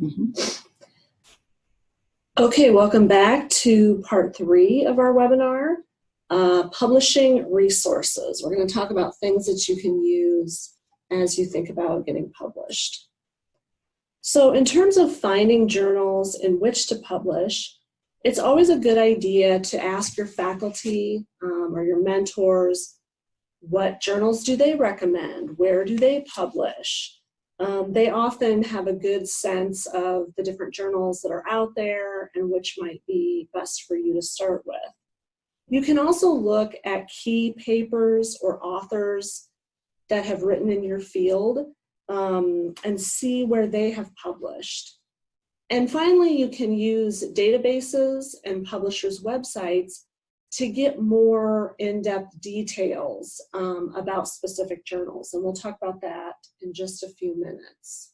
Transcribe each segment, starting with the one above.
Mhm. Okay, welcome back to part three of our webinar, uh, publishing resources. We're going to talk about things that you can use as you think about getting published. So in terms of finding journals in which to publish, it's always a good idea to ask your faculty um, or your mentors, what journals do they recommend? Where do they publish? Um, they often have a good sense of the different journals that are out there and which might be best for you to start with. You can also look at key papers or authors that have written in your field um, and see where they have published. And finally, you can use databases and publishers' websites to get more in-depth details um, about specific journals. And we'll talk about that in just a few minutes.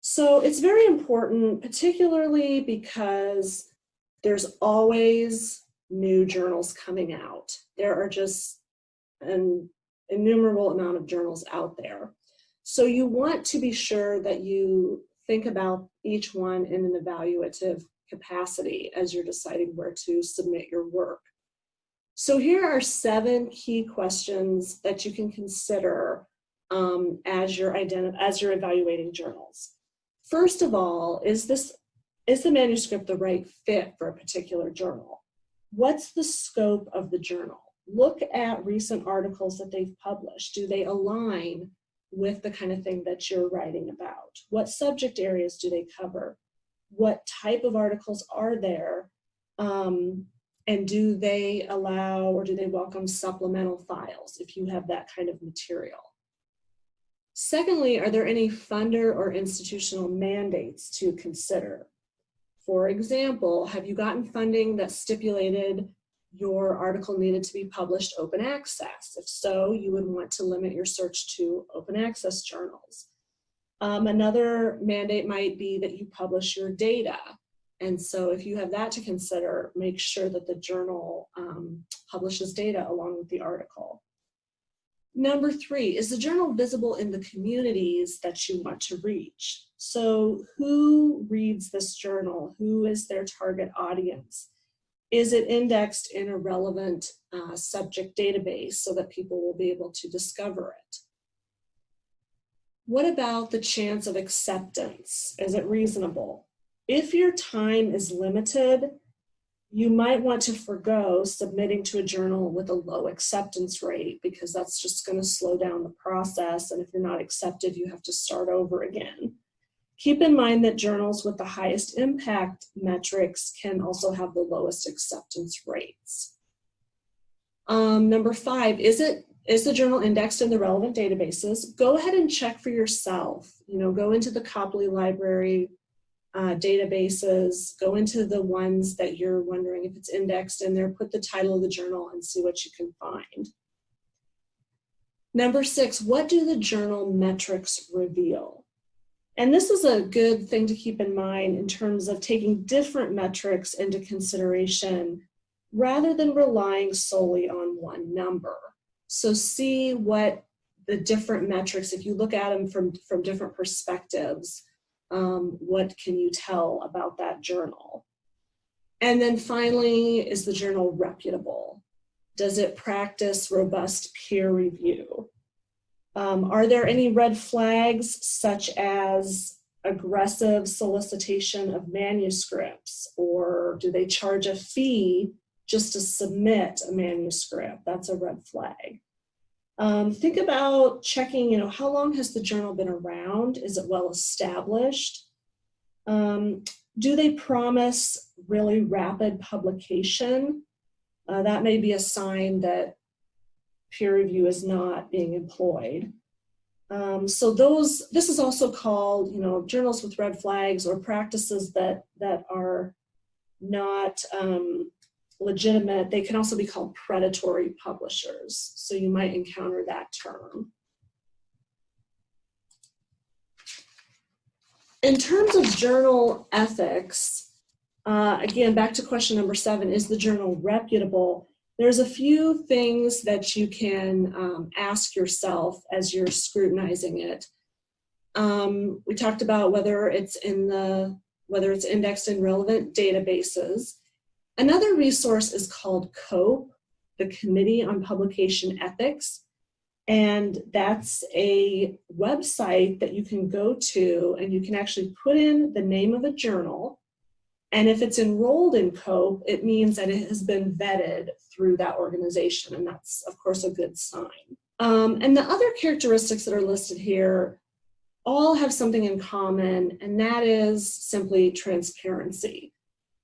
So it's very important, particularly because there's always new journals coming out. There are just an innumerable amount of journals out there. So you want to be sure that you think about each one in an evaluative capacity as you're deciding where to submit your work. So here are seven key questions that you can consider um, as, you're as you're evaluating journals. First of all, is, this, is the manuscript the right fit for a particular journal? What's the scope of the journal? Look at recent articles that they've published. Do they align with the kind of thing that you're writing about? What subject areas do they cover? What type of articles are there um, and do they allow or do they welcome supplemental files if you have that kind of material? Secondly, are there any funder or institutional mandates to consider? For example, have you gotten funding that stipulated your article needed to be published open access? If so, you would want to limit your search to open access journals. Um, another mandate might be that you publish your data. And so if you have that to consider, make sure that the journal um, publishes data along with the article. Number three, is the journal visible in the communities that you want to reach? So who reads this journal? Who is their target audience? Is it indexed in a relevant uh, subject database so that people will be able to discover it? What about the chance of acceptance? Is it reasonable? If your time is limited, you might want to forego submitting to a journal with a low acceptance rate because that's just going to slow down the process. And if you're not accepted, you have to start over again. Keep in mind that journals with the highest impact metrics can also have the lowest acceptance rates. Um, number five, is it is the journal indexed in the relevant databases? Go ahead and check for yourself. You know, go into the Copley Library uh, databases, go into the ones that you're wondering if it's indexed in there, put the title of the journal and see what you can find. Number six, what do the journal metrics reveal? And this is a good thing to keep in mind in terms of taking different metrics into consideration rather than relying solely on one number. So see what the different metrics, if you look at them from, from different perspectives, um, what can you tell about that journal? And then finally, is the journal reputable? Does it practice robust peer review? Um, are there any red flags such as aggressive solicitation of manuscripts or do they charge a fee just to submit a manuscript, that's a red flag. Um, think about checking, you know, how long has the journal been around? Is it well established? Um, do they promise really rapid publication? Uh, that may be a sign that peer review is not being employed. Um, so those, this is also called, you know, journals with red flags or practices that, that are not um, legitimate, they can also be called predatory publishers. So you might encounter that term. In terms of journal ethics, uh, again, back to question number seven, is the journal reputable? There's a few things that you can um, ask yourself as you're scrutinizing it. Um, we talked about whether it's in the, whether it's indexed in relevant databases. Another resource is called COPE, the Committee on Publication Ethics. And that's a website that you can go to and you can actually put in the name of a journal. And if it's enrolled in COPE, it means that it has been vetted through that organization. And that's, of course, a good sign. Um, and the other characteristics that are listed here all have something in common, and that is simply transparency.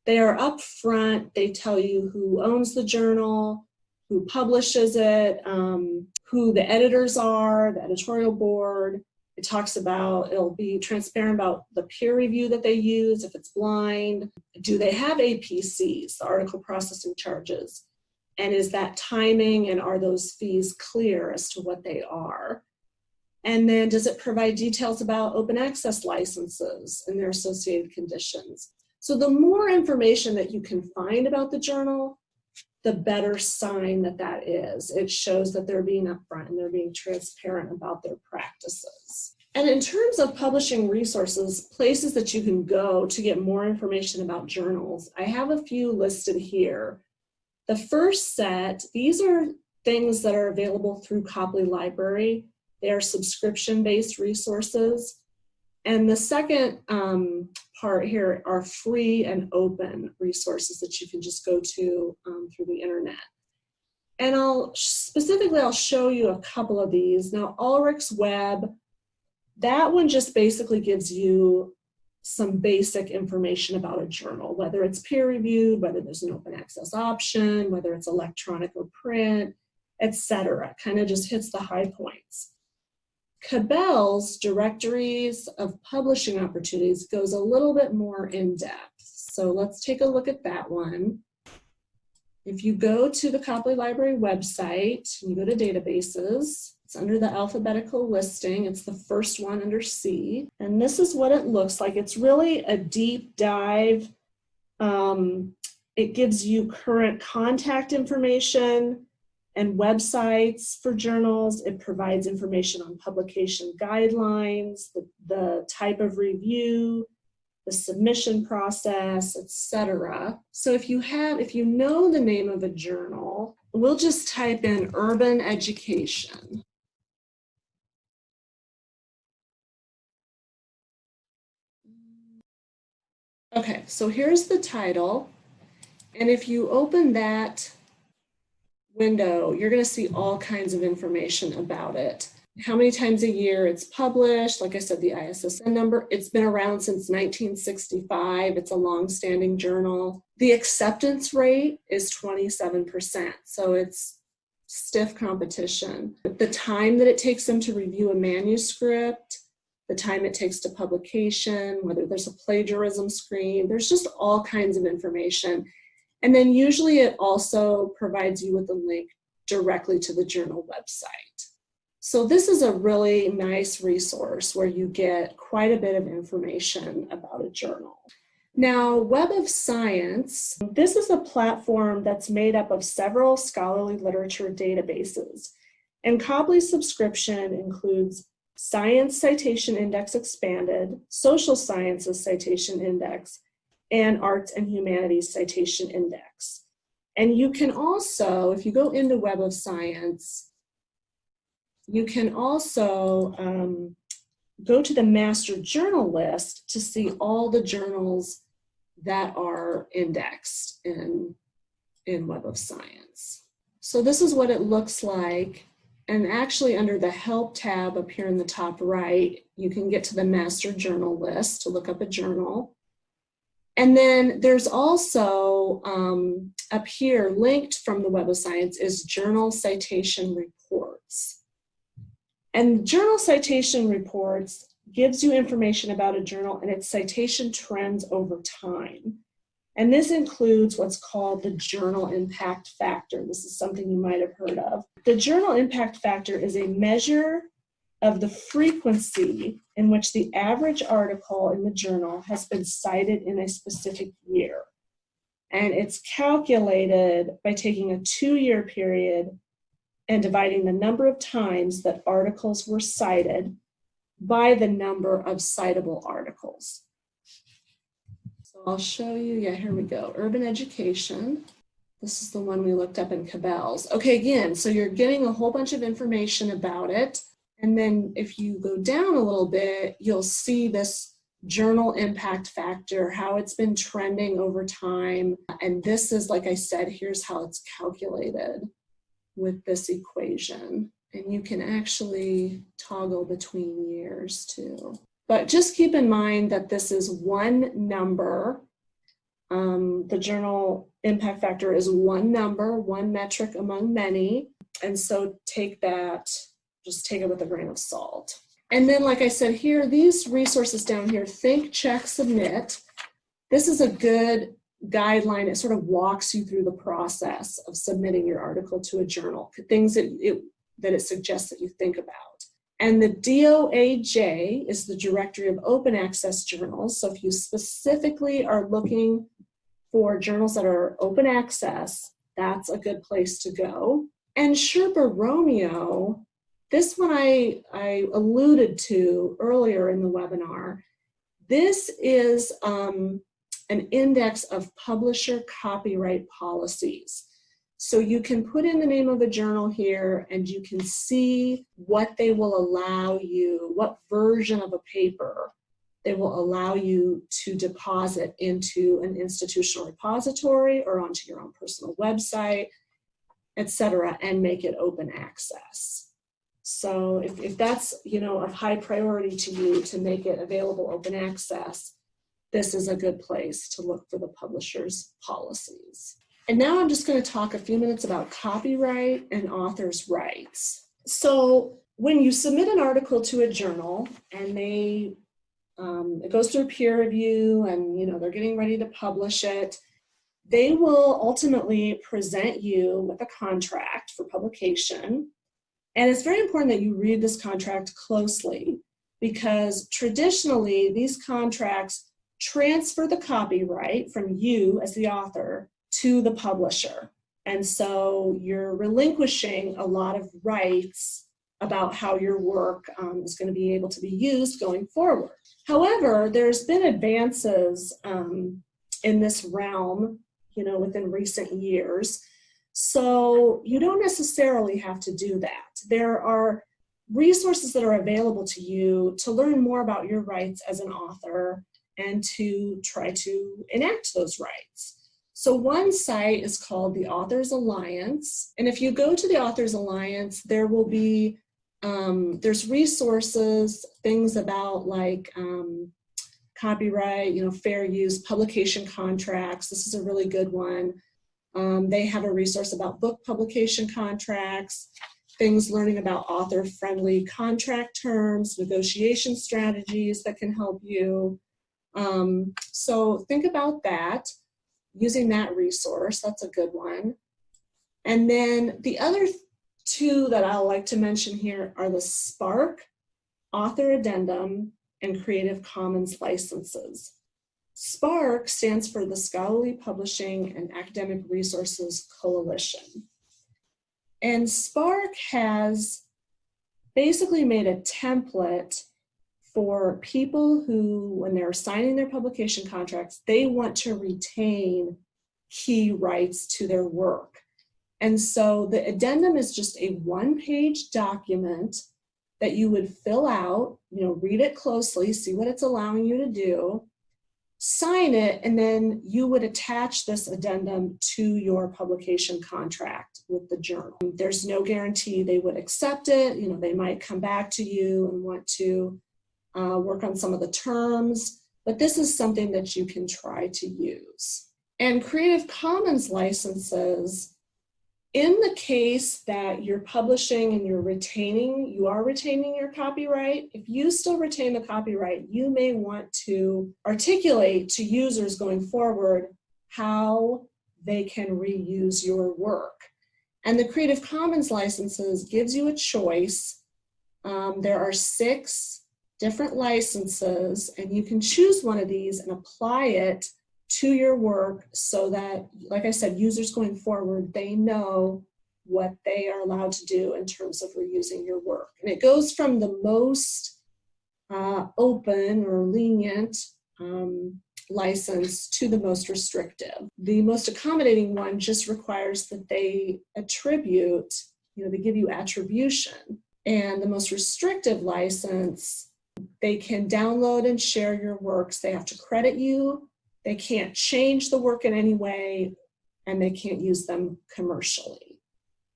They are upfront, they tell you who owns the journal, who publishes it, um, who the editors are, the editorial board. It talks about, it'll be transparent about the peer review that they use, if it's blind. Do they have APCs, the article processing charges? And is that timing and are those fees clear as to what they are? And then does it provide details about open access licenses and their associated conditions? So the more information that you can find about the journal, the better sign that that is. It shows that they're being upfront and they're being transparent about their practices. And in terms of publishing resources, places that you can go to get more information about journals, I have a few listed here. The first set, these are things that are available through Copley Library. They are subscription-based resources. And the second um, part here are free and open resources that you can just go to um, through the internet. And I'll specifically, I'll show you a couple of these. Now, Ulrich's Web, that one just basically gives you some basic information about a journal, whether it's peer reviewed, whether there's an open access option, whether it's electronic or print, etc. Kind of just hits the high points. Cabell's directories of publishing opportunities goes a little bit more in depth. So let's take a look at that one. If you go to the Copley Library website, you go to databases, it's under the alphabetical listing. It's the first one under C. And this is what it looks like. It's really a deep dive. Um, it gives you current contact information, and websites for journals. It provides information on publication guidelines, the, the type of review, the submission process, etc. So if you have, if you know the name of a journal, we'll just type in urban education. Okay, so here's the title. And if you open that window, you're going to see all kinds of information about it. How many times a year it's published, like I said, the ISSN number, it's been around since 1965. It's a long-standing journal. The acceptance rate is 27%, so it's stiff competition. The time that it takes them to review a manuscript, the time it takes to publication, whether there's a plagiarism screen, there's just all kinds of information. And then usually it also provides you with a link directly to the journal website. So this is a really nice resource where you get quite a bit of information about a journal. Now, Web of Science, this is a platform that's made up of several scholarly literature databases. And Copley's subscription includes Science Citation Index Expanded, Social Sciences Citation Index, and Arts and Humanities Citation Index. And you can also, if you go into Web of Science, you can also um, go to the master journal list to see all the journals that are indexed in, in Web of Science. So this is what it looks like. And actually under the help tab up here in the top right, you can get to the master journal list to look up a journal. And then there's also um, up here linked from the Web of Science is journal citation reports. And journal citation reports gives you information about a journal and its citation trends over time. And this includes what's called the journal impact factor. This is something you might have heard of. The journal impact factor is a measure of the frequency in which the average article in the journal has been cited in a specific year. And it's calculated by taking a two-year period and dividing the number of times that articles were cited by the number of citable articles. So I'll show you, yeah, here we go, urban education. This is the one we looked up in Cabell's. Okay, again, so you're getting a whole bunch of information about it. And then if you go down a little bit, you'll see this journal impact factor, how it's been trending over time. And this is, like I said, here's how it's calculated with this equation. And you can actually toggle between years too. But just keep in mind that this is one number. Um, the journal impact factor is one number, one metric among many. And so take that, just take it with a grain of salt. And then, like I said here, these resources down here, think, check, submit. This is a good guideline. It sort of walks you through the process of submitting your article to a journal, things that it, that it suggests that you think about. And the DOAJ is the Directory of Open Access Journals. So if you specifically are looking for journals that are open access, that's a good place to go. And Sherpa Romeo, this one I, I alluded to earlier in the webinar. This is um, an index of publisher copyright policies. So you can put in the name of a journal here and you can see what they will allow you, what version of a paper they will allow you to deposit into an institutional repository or onto your own personal website, etc., and make it open access. So if, if that's you know of high priority to you to make it available open access, this is a good place to look for the publisher's policies. And now I'm just going to talk a few minutes about copyright and author's rights. So when you submit an article to a journal and they um, it goes through peer review and you know they're getting ready to publish it, they will ultimately present you with a contract for publication. And it's very important that you read this contract closely because traditionally these contracts transfer the copyright from you as the author to the publisher. And so you're relinquishing a lot of rights about how your work um, is going to be able to be used going forward. However, there's been advances um, in this realm, you know, within recent years. So you don't necessarily have to do that. There are resources that are available to you to learn more about your rights as an author and to try to enact those rights. So one site is called the Authors Alliance. And if you go to the Authors Alliance, there will be, um, there's resources, things about like um, copyright, you know, fair use, publication contracts. This is a really good one. Um, they have a resource about book publication contracts, things learning about author-friendly contract terms, negotiation strategies that can help you. Um, so think about that, using that resource, that's a good one. And then the other two that I like to mention here are the SPARC, Author Addendum, and Creative Commons licenses. SPARC stands for the Scholarly Publishing and Academic Resources Coalition. And SPARC has basically made a template for people who, when they're signing their publication contracts, they want to retain key rights to their work. And so the addendum is just a one-page document that you would fill out, you know, read it closely, see what it's allowing you to do, sign it, and then you would attach this addendum to your publication contract with the journal. There's no guarantee they would accept it. You know, they might come back to you and want to uh, work on some of the terms, but this is something that you can try to use. And Creative Commons licenses, in the case that you're publishing and you're retaining, you are retaining your copyright, if you still retain the copyright, you may want to articulate to users going forward how they can reuse your work. And the Creative Commons licenses gives you a choice. Um, there are six different licenses and you can choose one of these and apply it to your work so that, like I said, users going forward, they know what they are allowed to do in terms of reusing your work. And it goes from the most uh, open or lenient um, license to the most restrictive. The most accommodating one just requires that they attribute, you know, they give you attribution. And the most restrictive license, they can download and share your works. They have to credit you. They can't change the work in any way, and they can't use them commercially.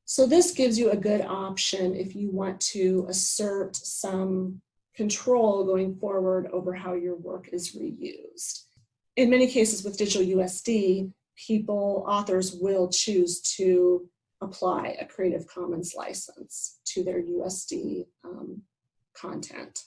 So this gives you a good option if you want to assert some control going forward over how your work is reused. In many cases with digital USD, people, authors will choose to apply a Creative Commons license to their USD um, content.